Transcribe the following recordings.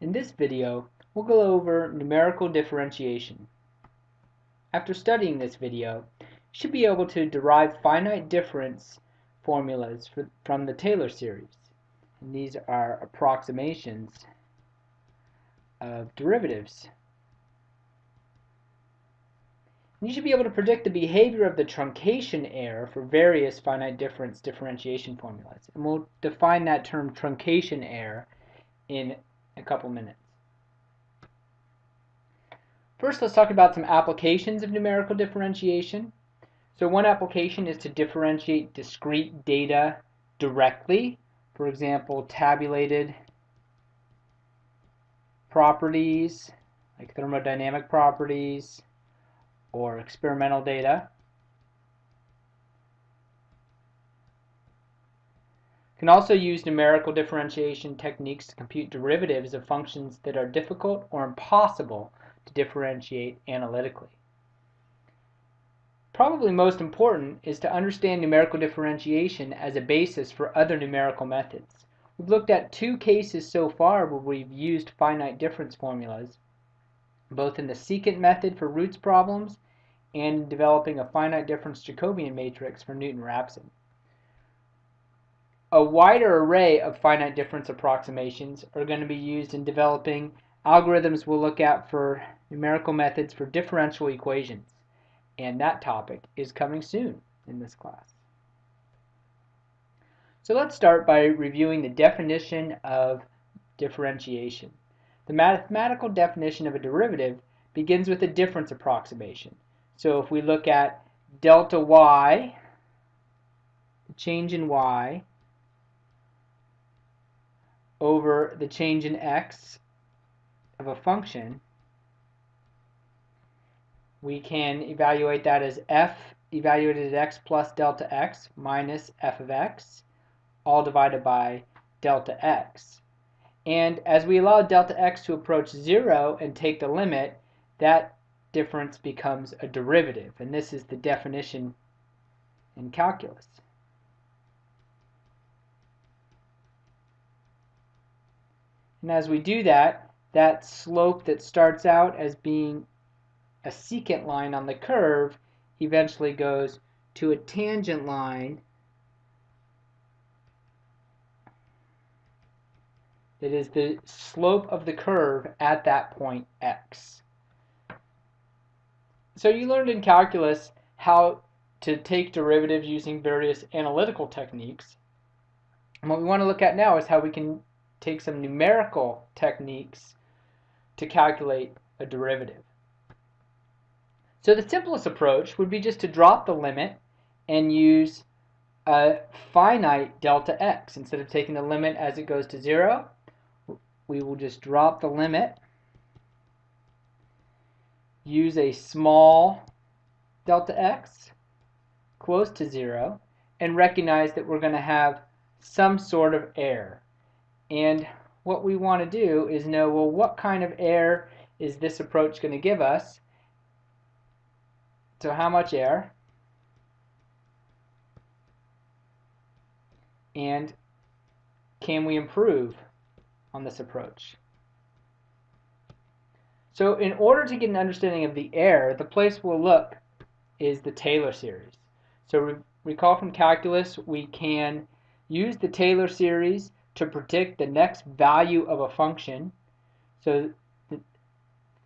In this video, we'll go over numerical differentiation. After studying this video, you should be able to derive finite difference formulas for, from the Taylor series. And these are approximations of derivatives. And you should be able to predict the behavior of the truncation error for various finite difference differentiation formulas. And we'll define that term truncation error in a couple minutes. First, let's talk about some applications of numerical differentiation. So one application is to differentiate discrete data directly. For example, tabulated properties, like thermodynamic properties, or experimental data. Can also use numerical differentiation techniques to compute derivatives of functions that are difficult or impossible to differentiate analytically. Probably most important is to understand numerical differentiation as a basis for other numerical methods. We've looked at two cases so far where we've used finite difference formulas, both in the secant method for roots problems and in developing a finite difference Jacobian matrix for Newton-Raphson. A wider array of finite difference approximations are going to be used in developing algorithms we'll look at for numerical methods for differential equations. And that topic is coming soon in this class. So let's start by reviewing the definition of differentiation. The mathematical definition of a derivative begins with a difference approximation. So if we look at delta y, the change in y, over the change in x of a function, we can evaluate that as f evaluated at x plus delta x minus f of x, all divided by delta x. And as we allow delta x to approach 0 and take the limit, that difference becomes a derivative. And this is the definition in calculus. And as we do that, that slope that starts out as being a secant line on the curve eventually goes to a tangent line that is the slope of the curve at that point x. So you learned in calculus how to take derivatives using various analytical techniques. And what we want to look at now is how we can take some numerical techniques to calculate a derivative. So the simplest approach would be just to drop the limit and use a finite delta x. Instead of taking the limit as it goes to 0, we will just drop the limit, use a small delta x close to 0, and recognize that we're going to have some sort of error. And what we want to do is know, well, what kind of error is this approach going to give us? So how much error? And can we improve on this approach? So in order to get an understanding of the error, the place we'll look is the Taylor series. So re recall from calculus, we can use the Taylor series to predict the next value of a function. So the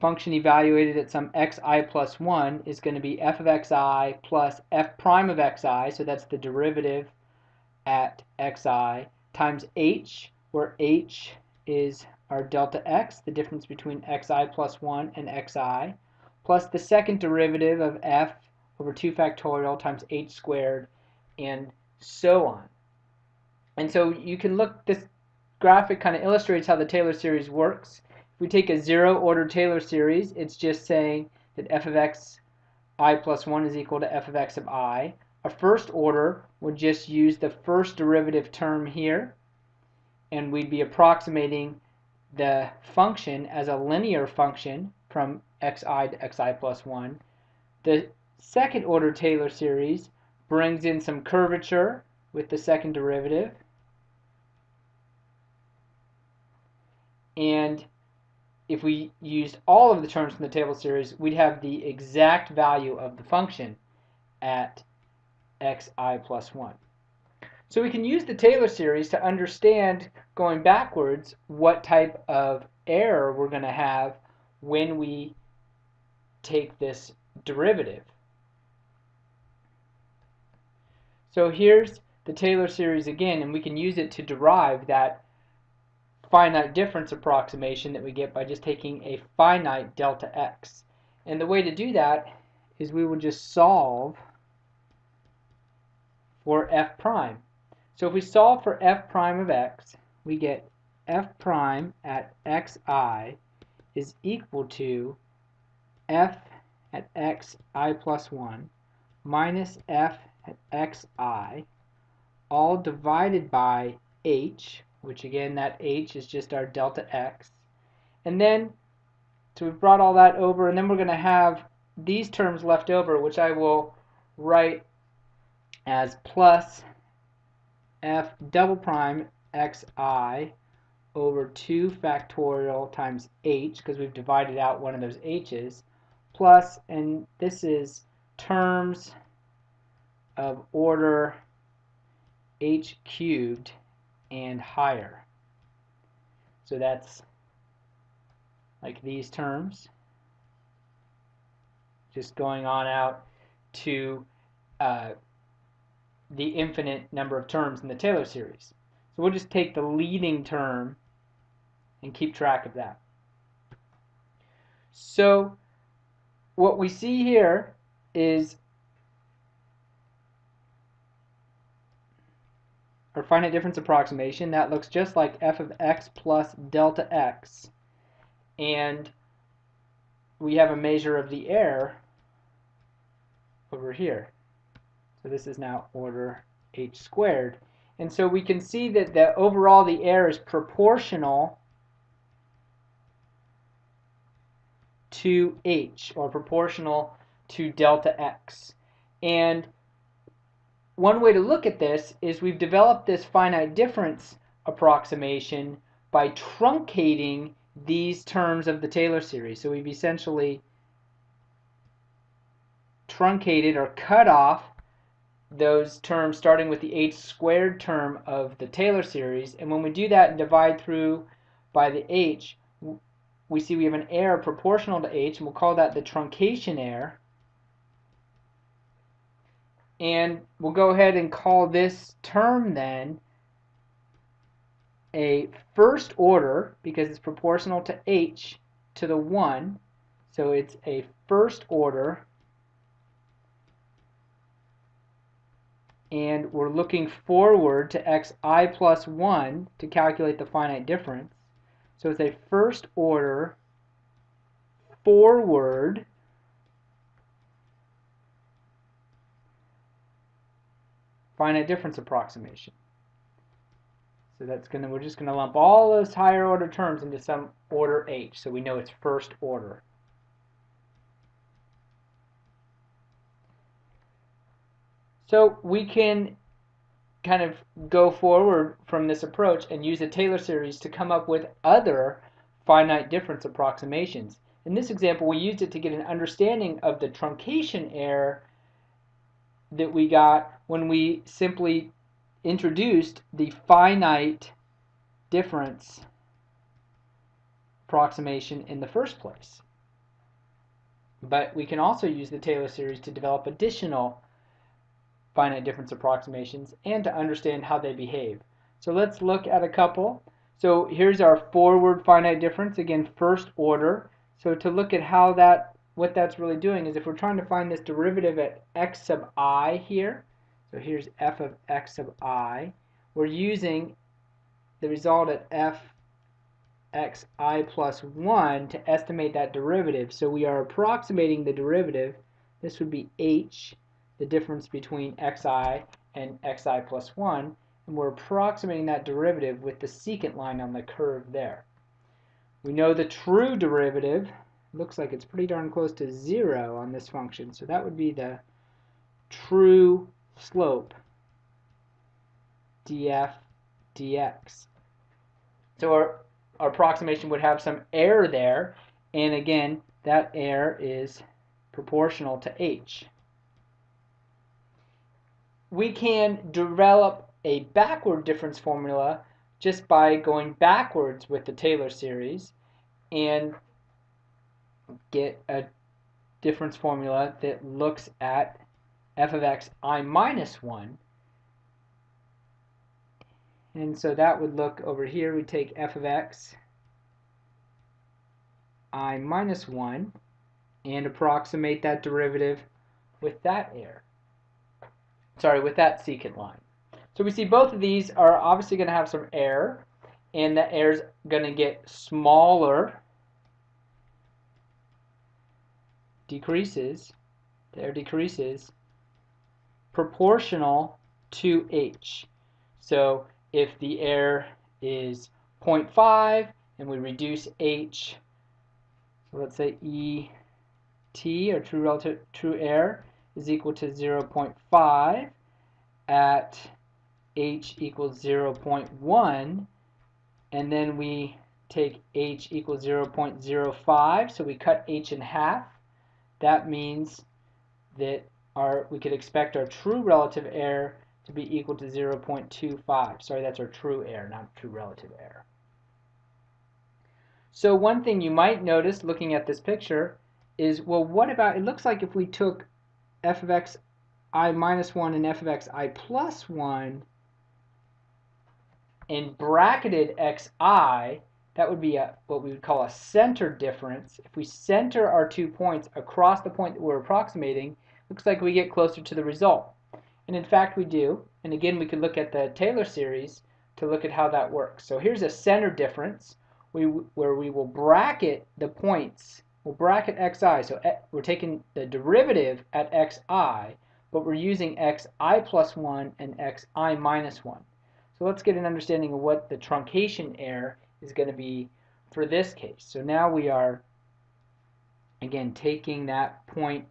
function evaluated at some xi plus 1 is going to be f of xi plus f prime of xi, so that's the derivative at xi, times h, where h is our delta x, the difference between xi plus 1 and xi, plus the second derivative of f over 2 factorial times h squared, and so on. And so you can look, this graphic kind of illustrates how the Taylor series works. If we take a zero order Taylor series, it's just saying that f of x i plus 1 is equal to f of x of i. A first order would just use the first derivative term here, and we'd be approximating the function as a linear function from xi to xi plus 1. The second order Taylor series brings in some curvature with the second derivative, and if we used all of the terms from the Taylor series, we'd have the exact value of the function at xi plus 1. So we can use the Taylor series to understand, going backwards, what type of error we're going to have when we take this derivative. So here's the Taylor series again, and we can use it to derive that finite difference approximation that we get by just taking a finite delta x. And the way to do that is we will just solve for f prime. So if we solve for f prime of x, we get f prime at xi is equal to f at xi plus 1 minus f at xi all divided by h, which again that h is just our delta x. And then, so we've brought all that over, and then we're going to have these terms left over, which I will write as plus f double prime xi over 2 factorial times h, because we've divided out one of those h's, plus, and this is terms of order h cubed and higher. So that's like these terms, just going on out to uh, the infinite number of terms in the Taylor series. So we'll just take the leading term and keep track of that. So what we see here is our finite difference approximation that looks just like f of x plus delta x. And we have a measure of the error over here. So this is now order h squared. And so we can see that the overall the error is proportional to h or proportional to delta x. And one way to look at this is we've developed this finite difference approximation by truncating these terms of the Taylor series. So we've essentially truncated or cut off those terms starting with the h squared term of the Taylor series. And when we do that and divide through by the h, we see we have an error proportional to h, and we'll call that the truncation error. And we'll go ahead and call this term then a first order because it's proportional to h to the 1. So it's a first order. And we're looking forward to xi plus 1 to calculate the finite difference. So it's a first order forward finite difference approximation. So that's gonna we're just gonna lump all those higher order terms into some order h, so we know it's first order. So we can kind of go forward from this approach and use the Taylor series to come up with other finite difference approximations. In this example, we used it to get an understanding of the truncation error that we got when we simply introduced the finite difference approximation in the first place. But we can also use the Taylor series to develop additional finite difference approximations and to understand how they behave. So let's look at a couple. So here's our forward finite difference, again first order. So to look at how that what that's really doing is if we're trying to find this derivative at x sub i here, so here's f of x sub i, we're using the result at f x i plus 1 to estimate that derivative. So we are approximating the derivative. This would be h, the difference between xi and xi plus 1, and we're approximating that derivative with the secant line on the curve there. We know the true derivative looks like it's pretty darn close to zero on this function. So that would be the true slope df dx. So our, our approximation would have some error there, and again, that error is proportional to h. We can develop a backward difference formula just by going backwards with the Taylor series and get a difference formula that looks at f of x i minus 1 and so that would look over here we take f of x i minus 1 and approximate that derivative with that error. Sorry with that secant line. So we see both of these are obviously going to have some error, and that error is going to get smaller, decreases, there decreases, proportional to h. So if the error is 0.5 and we reduce h, so let's say e t or true relative true error is equal to 0.5 at h equals 0.1 and then we take h equals 0.05 so we cut h in half that means that our we could expect our true relative error to be equal to 0.25 sorry that's our true error not true relative error. So one thing you might notice looking at this picture is well what about it looks like if we took f of x i minus 1 and f of x i plus 1 and bracketed xi, that would be a, what we would call a center difference. If we center our two points across the point that we're approximating, looks like we get closer to the result. And in fact we do. And again we could look at the Taylor series to look at how that works. So here's a center difference we, where we will bracket the points. We'll bracket xi. So eh, we're taking the derivative at xi, but we're using xi plus 1 and xi minus 1. So let's get an understanding of what the truncation error is going to be for this case. So now we are, again, taking that point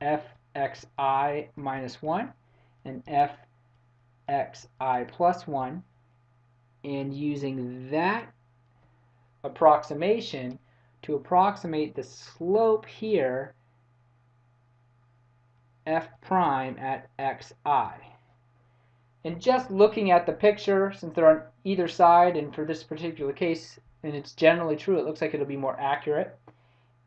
fxi minus 1 and fxi plus 1 and using that approximation to approximate the slope here f prime at xi. And just looking at the picture, since they're on either side, and for this particular case, and it's generally true, it looks like it'll be more accurate.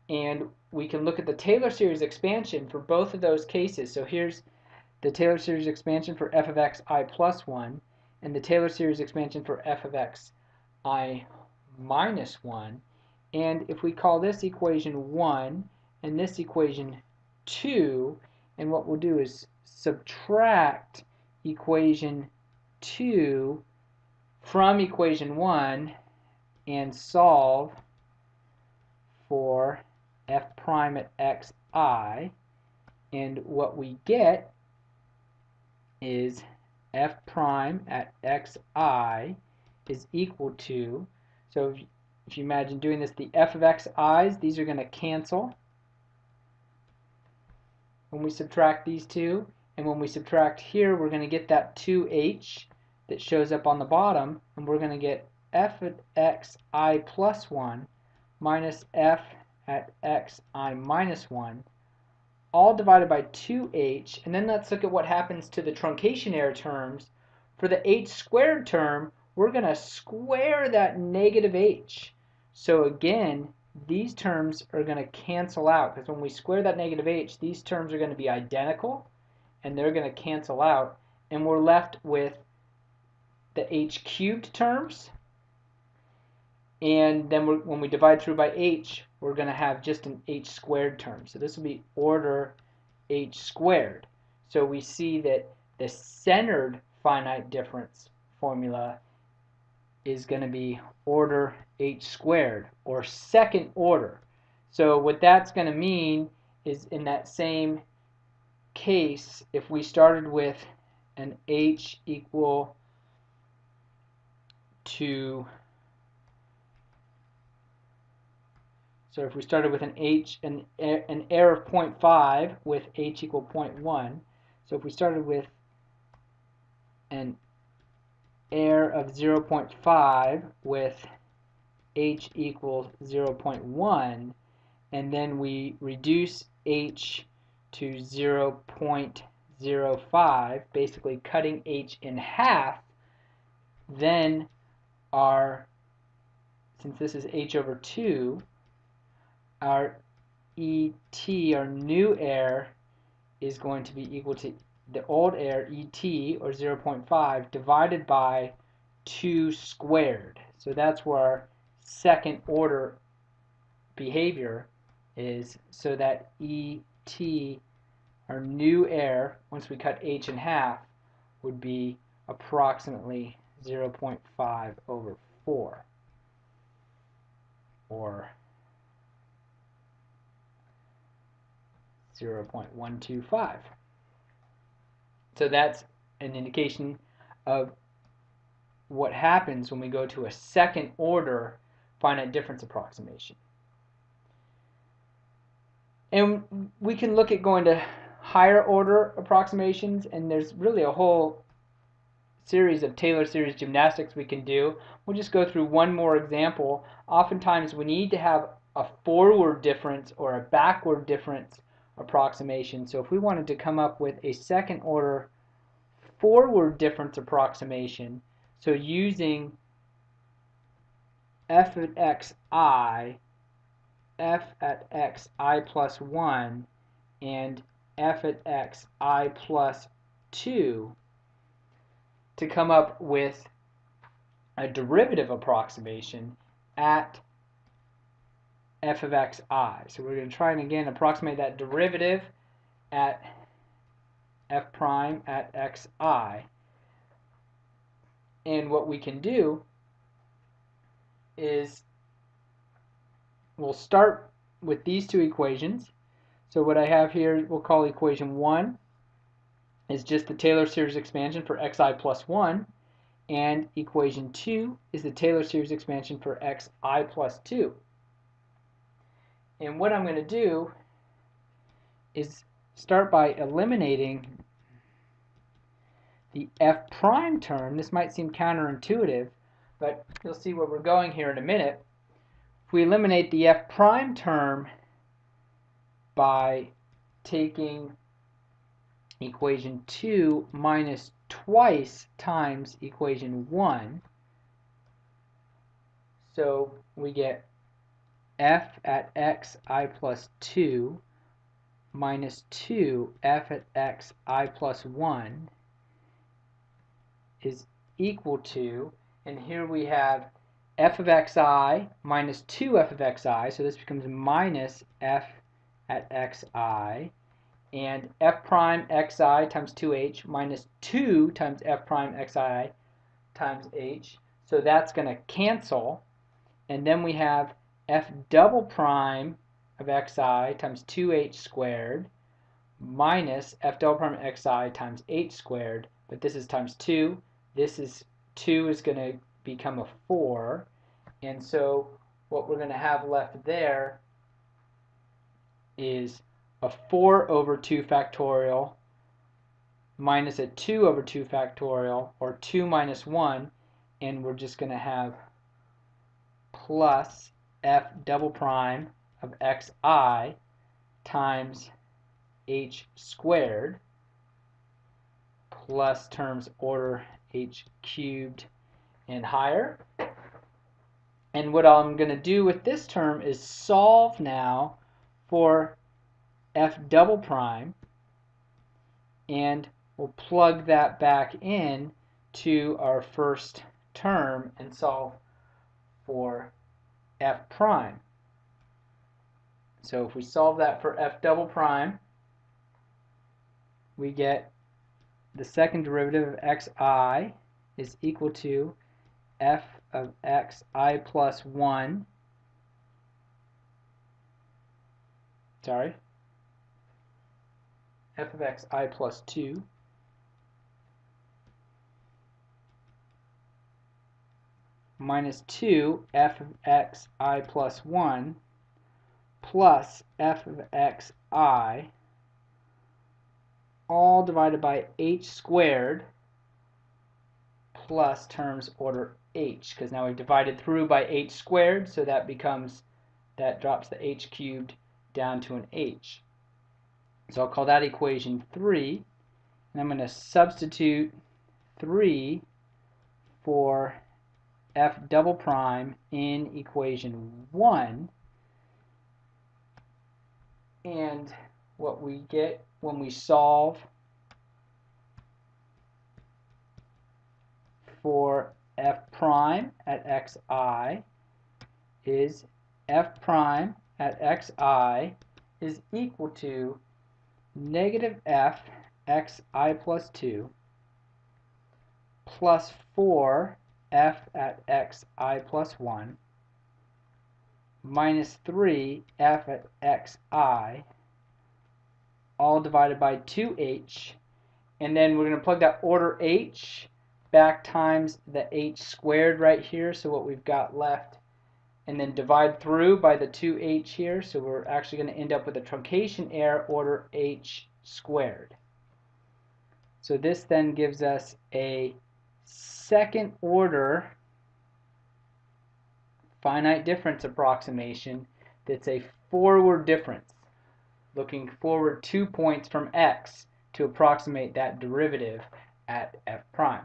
And we can look at the Taylor series expansion for both of those cases. So here's the Taylor series expansion for f of x i plus 1, and the Taylor series expansion for f of x i minus 1. And if we call this equation 1 and this equation 2, and what we'll do is subtract equation 2 from equation 1 and solve for f prime at xi and what we get is f prime at xi is equal to so if, if you imagine doing this the f of xi's these are going to cancel when we subtract these two. And when we subtract here, we're going to get that 2h that shows up on the bottom. And we're going to get f at x i plus 1 minus f at x i minus 1 all divided by 2h. And then let's look at what happens to the truncation error terms. For the h squared term, we're going to square that negative h. So again, these terms are going to cancel out because when we square that negative h, these terms are going to be identical and they're going to cancel out and we're left with the h cubed terms and then when we divide through by h, we're going to have just an h squared term. So this will be order h squared. So we see that the centered finite difference formula is going to be order h squared or second order. So what that's going to mean is in that same case, if we started with an h equal to so if we started with an h an, an error of 0.5 with h equal 0.1 so if we started with an error of 0.5 with h equals 0.1 and then we reduce h to 0.05 basically cutting h in half then our since this is h over 2 our ET, our new error, is going to be equal to the old error, ET, or 0.5, divided by 2 squared. So that's where our second order behavior is, so that ET, our new error, once we cut h in half, would be approximately 0.5 over 4, or 0.125. So that's an indication of what happens when we go to a second order finite difference approximation. And we can look at going to higher order approximations and there's really a whole series of Taylor series gymnastics we can do. We'll just go through one more example. Oftentimes we need to have a forward difference or a backward difference approximation. So if we wanted to come up with a second order forward difference approximation, so using f at xi, f at xi plus 1, and f at xi plus 2 to come up with a derivative approximation at f of xi. So we're going to try and again approximate that derivative at f prime at xi. And what we can do is we'll start with these two equations. So what I have here we'll call equation 1 is just the Taylor series expansion for xi plus 1 and equation 2 is the Taylor series expansion for xi plus 2. And what I'm going to do is start by eliminating the f prime term. This might seem counterintuitive, but you'll see where we're going here in a minute. If we eliminate the f prime term by taking equation 2 minus twice times equation 1, so we get f at x i plus 2 minus 2 f at x i plus 1 is equal to, and here we have f of xi minus 2f of xi, so this becomes minus f at xi, and f prime xi times 2h minus 2 times f prime xi times h, so that's going to cancel, and then we have f double prime of xi times 2h squared minus f double prime xi times h squared, but this is times 2. This is 2 is going to become a 4, and so what we're going to have left there is a 4 over 2 factorial minus a 2 over 2 factorial, or 2 minus 1, and we're just going to have plus f double prime of xi times h squared plus terms order h cubed and higher. And what I'm going to do with this term is solve now for f double prime and we'll plug that back in to our first term and solve for f prime. So if we solve that for f double prime, we get the second derivative of xi is equal to f of xi plus 1 sorry? F of xi plus 2 minus 2 f of x i plus 1 plus f of x i. All divided by h squared plus terms order h because now we've divided through by h squared so that becomes that drops the h cubed down to an h. So I'll call that equation 3 and I'm going to substitute 3 for f double prime in equation 1 and what we get when we solve for f prime at xi is f prime at xi is equal to negative f xi plus 2 plus 4 f at xi plus 1 minus 3 f at xi all divided by 2h and then we're going to plug that order h back times the h squared right here, so what we've got left, and then divide through by the 2h here, so we're actually going to end up with a truncation error order h squared. So this then gives us a second order finite difference approximation that's a forward difference, looking forward two points from x to approximate that derivative at f prime.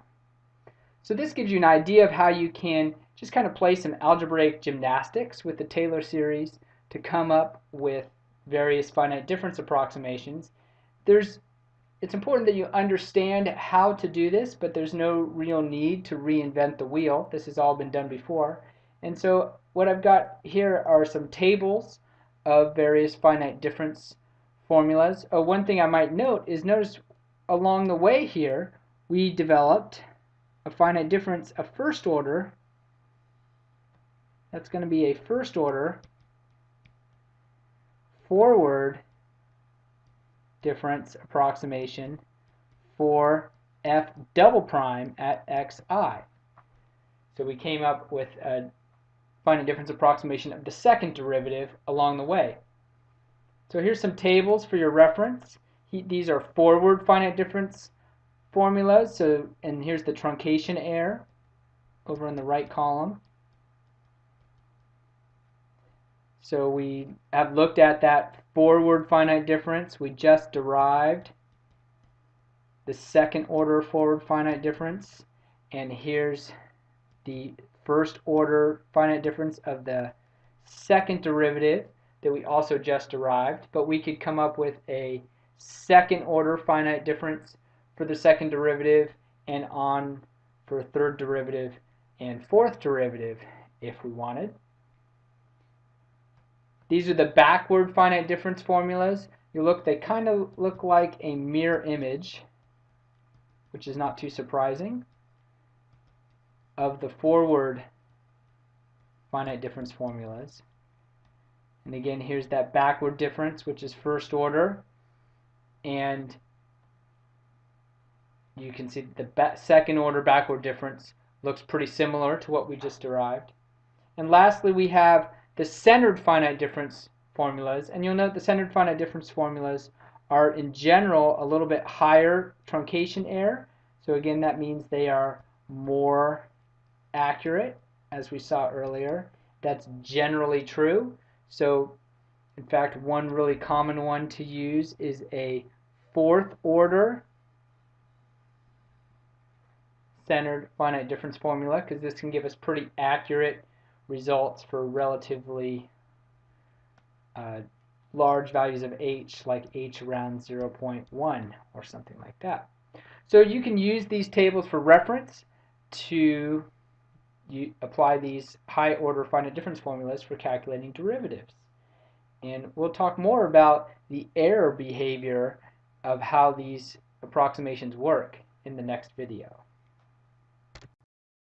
So this gives you an idea of how you can just kind of play some algebraic gymnastics with the Taylor series to come up with various finite difference approximations. There's it's important that you understand how to do this, but there's no real need to reinvent the wheel. This has all been done before. And so what I've got here are some tables of various finite difference formulas. Oh, one thing I might note is notice along the way here we developed a finite difference of first order, that's going to be a first order forward difference approximation for f double prime at xi. So we came up with a finite difference approximation of the second derivative along the way. So here's some tables for your reference. He, these are forward finite difference formulas. So, and here's the truncation error over in the right column. So we have looked at that forward finite difference. We just derived the second order forward finite difference. And here's the first order finite difference of the second derivative that we also just derived. But we could come up with a second order finite difference for the second derivative and on for third derivative and fourth derivative if we wanted. These are the backward finite difference formulas. You look, they kind of look like a mirror image, which is not too surprising, of the forward finite difference formulas. And again, here's that backward difference, which is first order. And you can see the second order backward difference looks pretty similar to what we just derived. And lastly, we have the centered finite difference formulas. And you'll note the centered finite difference formulas are in general a little bit higher truncation error. So again, that means they are more accurate, as we saw earlier. That's generally true. So in fact, one really common one to use is a fourth order centered finite difference formula because this can give us pretty accurate results for relatively uh, large values of h like h around 0.1 or something like that. So you can use these tables for reference to you apply these high order finite difference formulas for calculating derivatives. And we'll talk more about the error behavior of how these approximations work in the next video.